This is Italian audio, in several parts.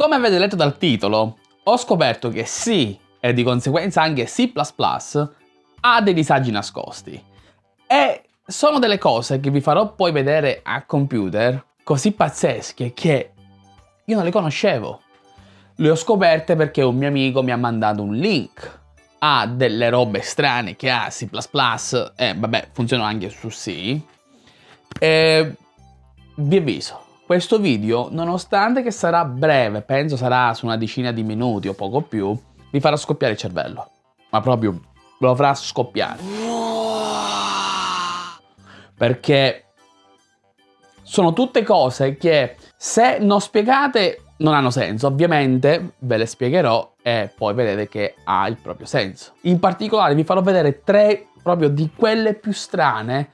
Come avete letto dal titolo, ho scoperto che C e di conseguenza anche C++ ha dei disagi nascosti. E sono delle cose che vi farò poi vedere a computer così pazzesche che io non le conoscevo. Le ho scoperte perché un mio amico mi ha mandato un link a delle robe strane che ha C++ e vabbè funzionano anche su C. E vi avviso, questo video, nonostante che sarà breve, penso sarà su una decina di minuti o poco più, vi farà scoppiare il cervello. Ma proprio lo farà scoppiare. Perché sono tutte cose che se non spiegate non hanno senso. Ovviamente ve le spiegherò e poi vedete che ha il proprio senso. In particolare vi farò vedere tre proprio di quelle più strane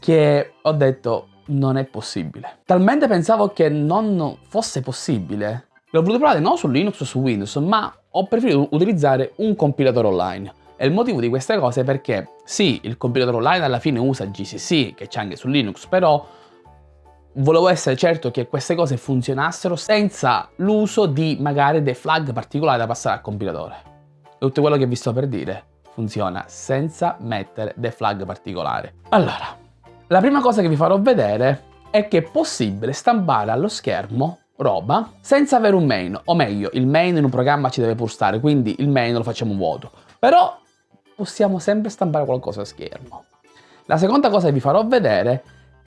che ho detto non è possibile. Talmente pensavo che non fosse possibile. L'ho voluto provare non su Linux o su Windows, ma ho preferito utilizzare un compilatore online. E il motivo di queste cose è perché sì, il compilatore online alla fine usa GCC, che c'è anche su Linux, però volevo essere certo che queste cose funzionassero senza l'uso di magari dei flag particolari da passare al compilatore. Tutto quello che vi sto per dire funziona senza mettere dei flag particolari. Allora, la prima cosa che vi farò vedere è che è possibile stampare allo schermo roba senza avere un main, o meglio, il main in un programma ci deve pur stare, quindi il main lo facciamo vuoto. Però possiamo sempre stampare qualcosa a schermo. La seconda cosa che vi farò vedere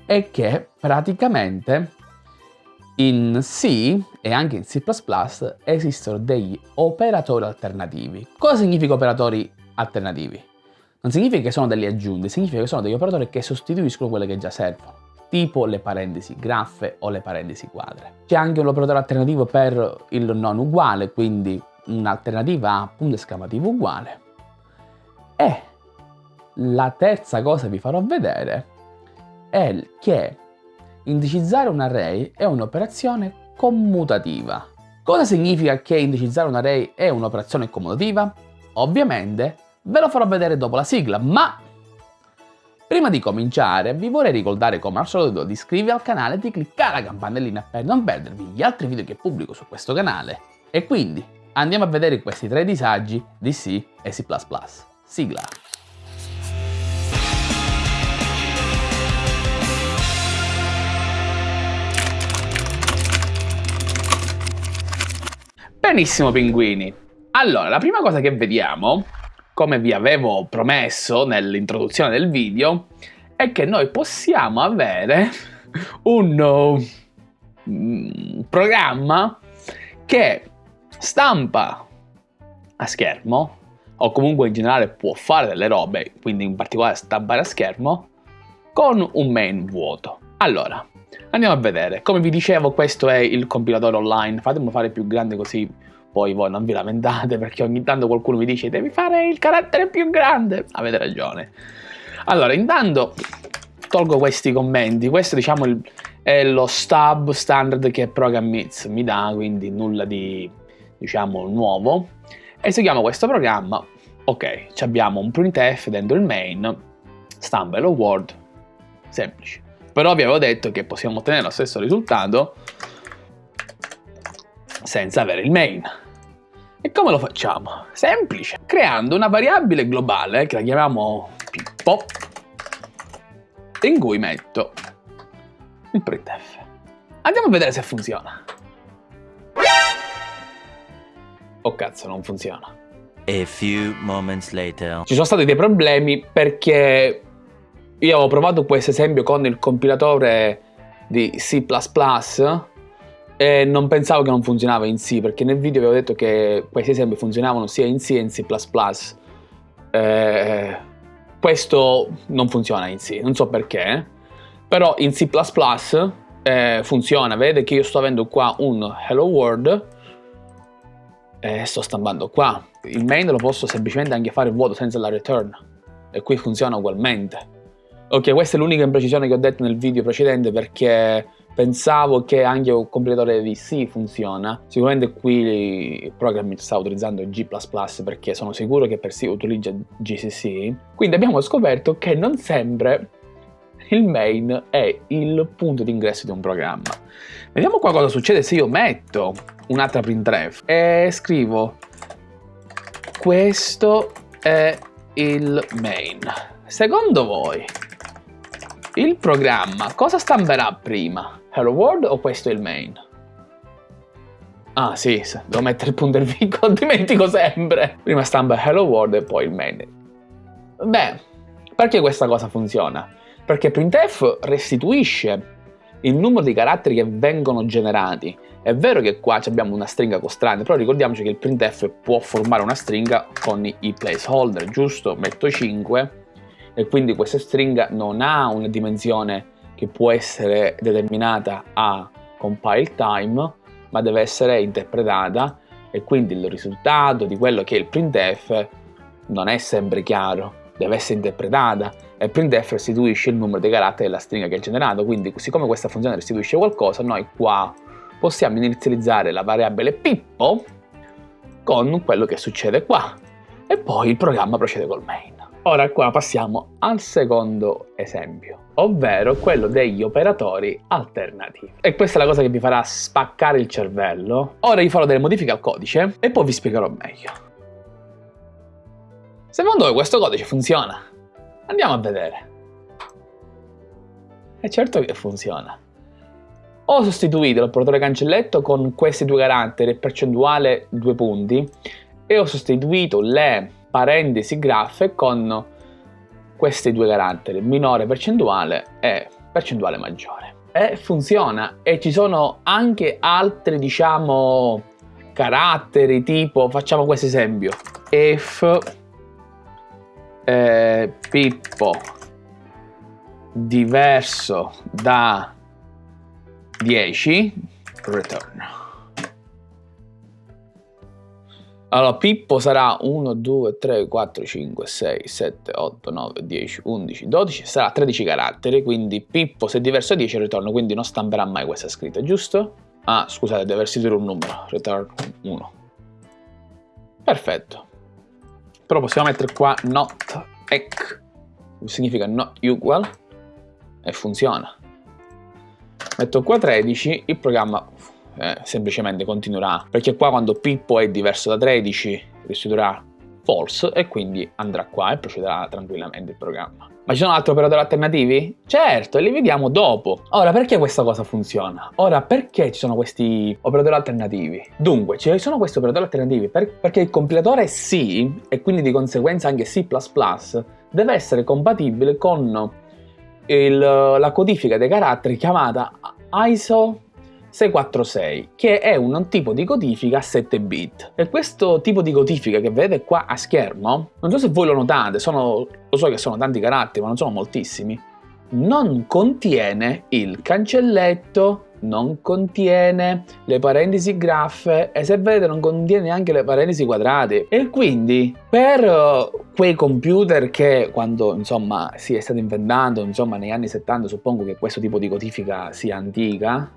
è che praticamente in C e anche in C++ esistono degli operatori alternativi. Cosa significa operatori alternativi? Non significa che sono delle aggiunte, significa che sono degli operatori che sostituiscono quelle che già servono, tipo le parentesi graffe o le parentesi quadre. C'è anche un operatore alternativo per il non uguale, quindi un'alternativa a punto esclamativo uguale. E la terza cosa che vi farò vedere è che indicizzare un array è un'operazione commutativa. Cosa significa che indicizzare un array è un'operazione commutativa? Ovviamente ve lo farò vedere dopo la sigla, ma prima di cominciare vi vorrei ricordare come al solito di iscrivervi al canale e di cliccare la campanellina per non perdervi gli altri video che pubblico su questo canale. E quindi andiamo a vedere questi tre disagi di C e C++. Sigla! Benissimo pinguini, allora la prima cosa che vediamo, come vi avevo promesso nell'introduzione del video, è che noi possiamo avere un uh, programma che stampa a schermo o comunque in generale può fare delle robe, quindi in particolare stampare a schermo, con un main vuoto. Allora, Andiamo a vedere. Come vi dicevo, questo è il compilatore online. Fatemelo fare più grande così poi voi non vi lamentate perché ogni tanto qualcuno mi dice devi fare il carattere più grande. Avete ragione. Allora, intanto tolgo questi commenti. Questo diciamo il, è lo stub standard che Programmits mi dà, quindi nulla di diciamo nuovo. Eseguiamo questo programma. Ok, abbiamo un printf dentro il main, stampa hello world, semplice. Però vi avevo detto che possiamo ottenere lo stesso risultato senza avere il main. E come lo facciamo? Semplice, creando una variabile globale che la chiamiamo Pippo in cui metto il printf. Andiamo a vedere se funziona. Oh cazzo, non funziona. A few moments later. Ci sono stati dei problemi perché io ho provato questo esempio con il compilatore di C++ e non pensavo che non funzionava in C perché nel video avevo detto che questi esempi funzionavano sia in C che in C++. Eh, questo non funziona in C, non so perché, però in C++ eh, funziona, vedete che io sto avendo qua un hello world e sto stampando qua. Il main lo posso semplicemente anche fare vuoto senza la return e qui funziona ugualmente. Ok, questa è l'unica imprecisione che ho detto nel video precedente perché pensavo che anche un compilatore di C funziona. Sicuramente qui il programming sta utilizzando G++ perché sono sicuro che per C utilizza GCC. Quindi abbiamo scoperto che non sempre il main è il punto di ingresso di un programma. Vediamo qua cosa succede se io metto un'altra printf e scrivo questo è il main. Secondo voi il programma cosa stamperà prima? Hello World o questo è il main? Ah sì, devo mettere il punto e il dimentico sempre. Prima stampa Hello World e poi il main. Beh, perché questa cosa funziona? Perché printf restituisce il numero di caratteri che vengono generati. È vero che qua abbiamo una stringa costante, però ricordiamoci che il printf può formare una stringa con i placeholder, giusto? Metto 5 e quindi questa stringa non ha una dimensione che può essere determinata a compile time, ma deve essere interpretata e quindi il risultato di quello che è il printf non è sempre chiaro, deve essere interpretata e printf restituisce il numero dei caratteri della stringa che è generato, quindi siccome questa funzione restituisce qualcosa, noi qua possiamo inizializzare la variabile pippo con quello che succede qua e poi il programma procede col main. Ora qua passiamo al secondo esempio, ovvero quello degli operatori alternativi. E questa è la cosa che vi farà spaccare il cervello. Ora vi farò delle modifiche al codice e poi vi spiegherò meglio. Secondo voi questo codice funziona? Andiamo a vedere. E certo che funziona. Ho sostituito l'operatore cancelletto con questi due caratteri, percentuale due punti, e ho sostituito le parentesi graffe con questi due caratteri, minore percentuale e percentuale maggiore. E funziona e ci sono anche altri, diciamo, caratteri tipo, facciamo questo esempio, if eh, Pippo diverso da 10 return. Allora, Pippo sarà 1, 2, 3, 4, 5, 6, 7, 8, 9, 10, 11, 12, sarà 13 caratteri, quindi Pippo se diverso da 10 ritorno, quindi non stamperà mai questa scritta, giusto? Ah, scusate, deve restituire un numero, return 1. Perfetto. Però possiamo mettere qua not ec, significa not equal, e funziona. Metto qua 13, il programma eh, semplicemente continuerà, perché qua quando Pippo è diverso da 13 restituirà false e quindi andrà qua e procederà tranquillamente il programma. Ma ci sono altri operatori alternativi? Certo, li vediamo dopo. Ora, perché questa cosa funziona? Ora, perché ci sono questi operatori alternativi? Dunque, ci sono questi operatori alternativi per, perché il compilatore C, e quindi di conseguenza anche C++, deve essere compatibile con il, la codifica dei caratteri chiamata ISO 646 che è un tipo di codifica a 7 bit. E questo tipo di codifica che vedete qua a schermo non so se voi lo notate sono, lo so che sono tanti caratteri ma non sono moltissimi non contiene il cancelletto non contiene le parentesi graffe e se vedete non contiene neanche le parentesi quadrate. E quindi per quei computer che quando insomma si è stato inventando insomma negli anni 70 suppongo che questo tipo di codifica sia antica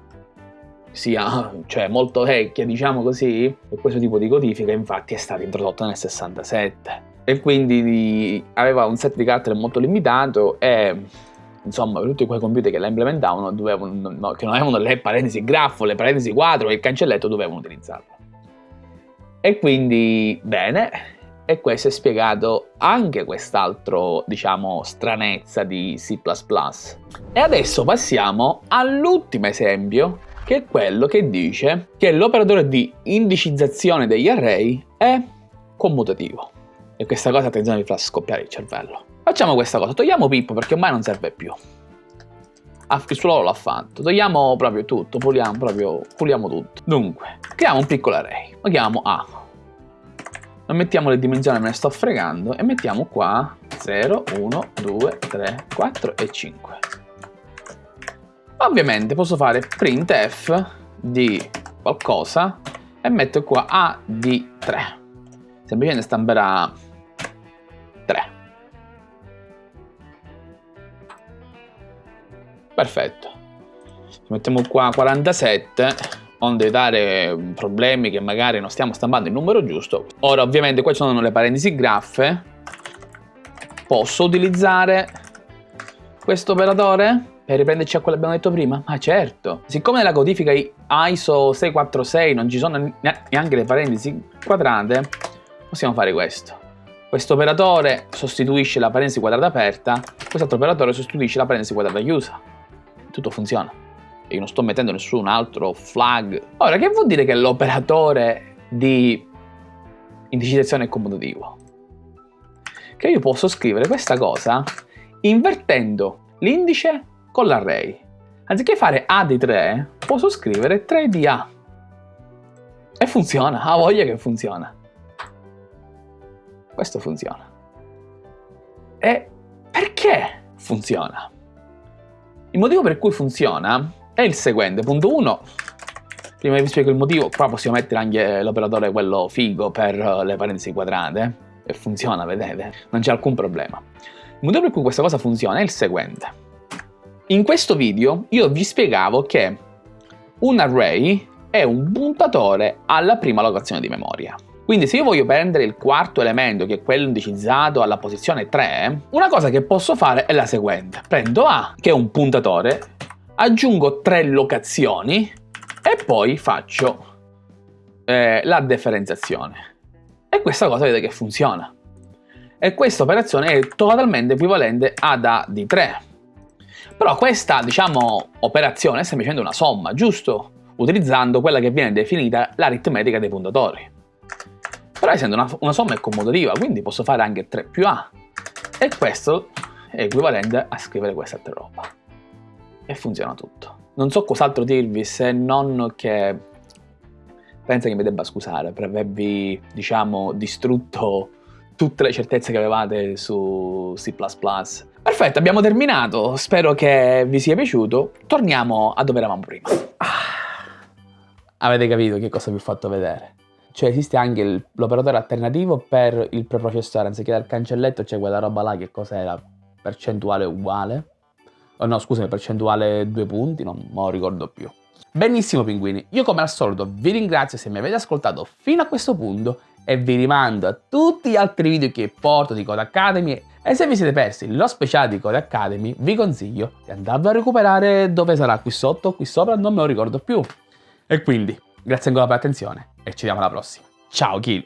sia cioè, molto vecchia, diciamo così, e questo tipo di codifica infatti è stata introdotta nel 67 e quindi aveva un set di caratteri molto limitato e insomma tutti quei computer che la implementavano dovevano, no, che non avevano le parentesi grafo, le parentesi quadro e il cancelletto dovevano utilizzarlo. E quindi bene, e questo è spiegato anche quest'altro, diciamo, stranezza di C++. E adesso passiamo all'ultimo esempio che è quello che dice che l'operatore di indicizzazione degli array è commutativo. E questa cosa, attenzione, vi fa scoppiare il cervello. Facciamo questa cosa, togliamo Pippo perché ormai non serve più. Ah, il suo l'ha fatto, togliamo proprio tutto, puliamo proprio, puliamo tutto. Dunque, creiamo un piccolo array, lo chiamiamo A. Non mettiamo le dimensioni, me ne sto fregando, e mettiamo qua 0, 1, 2, 3, 4 e 5. Ovviamente posso fare printf di qualcosa e metto qua A di 3. Semplicemente stamperà 3. Perfetto. Mettiamo qua 47 onde evitare problemi che magari non stiamo stampando il numero giusto. Ora ovviamente qua ci sono le parentesi graffe. Posso utilizzare questo operatore per riprenderci a quello che abbiamo detto prima? Ma certo, siccome nella codifica ISO 646 non ci sono neanche le parentesi quadrate, possiamo fare questo. Questo operatore sostituisce la parentesi quadrata aperta, quest'altro operatore sostituisce la parentesi quadrata chiusa. Tutto funziona. Io non sto mettendo nessun altro flag. Ora, che vuol dire che l'operatore di indicizzazione è commutativo? Che io posso scrivere questa cosa invertendo l'indice con l'array. Anziché fare A di 3, posso scrivere 3 di A. E funziona, ha voglia che funziona. Questo funziona. E perché funziona? Il motivo per cui funziona è il seguente. Punto 1. Prima vi spiego il motivo, qua possiamo mettere anche l'operatore quello figo per le parentesi quadrate. E funziona, vedete? Non c'è alcun problema. Il motivo per cui questa cosa funziona è il seguente. In questo video io vi spiegavo che un array è un puntatore alla prima locazione di memoria. Quindi se io voglio prendere il quarto elemento, che è quello indicizzato alla posizione 3, una cosa che posso fare è la seguente. Prendo A, che è un puntatore, aggiungo tre locazioni e poi faccio eh, la differenziazione. E questa cosa vedete che funziona. E questa operazione è totalmente equivalente ad A di 3. Però questa, diciamo, operazione è semplicemente una somma, giusto? Utilizzando quella che viene definita l'aritmetica dei puntatori. Però essendo una, una somma è commutativa, quindi posso fare anche 3 più A. E questo è equivalente a scrivere questa altra roba. E funziona tutto. Non so cos'altro dirvi se non che penso che mi debba scusare per avervi, diciamo, distrutto tutte le certezze che avevate su C++. Perfetto, abbiamo terminato. Spero che vi sia piaciuto. Torniamo a dove eravamo prima. Ah, avete capito che cosa vi ho fatto vedere? Cioè esiste anche l'operatore alternativo per il preprocessore, anziché dal cancelletto c'è quella roba là che cos'era? Percentuale uguale? Oh no, scusami, percentuale due punti, non me lo ricordo più. Benissimo pinguini, io come al solito vi ringrazio se mi avete ascoltato fino a questo punto e vi rimando a tutti gli altri video che porto di Code Academy e se vi siete persi lo speciale di Code Academy, vi consiglio di andarlo a recuperare dove sarà qui sotto o qui sopra, non me lo ricordo più. E quindi, grazie ancora per l'attenzione e ci vediamo alla prossima. Ciao Kill!